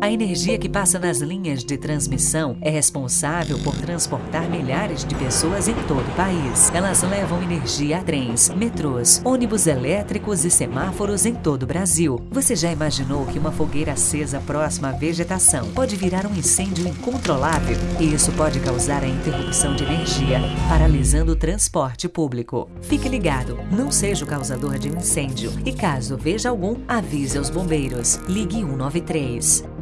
A energia que passa nas linhas de transmissão é responsável por transportar milhares de pessoas em todo o país. Elas levam energia a trens, metrôs, ônibus elétricos e semáforos em todo o Brasil. Você já imaginou que uma fogueira acesa próxima à vegetação pode virar um incêndio incontrolável? E isso pode causar a interrupção de energia, paralisando o transporte público. Fique ligado, não seja o causador de um incêndio e caso veja algum, avise aos bombeiros. Ligue 193.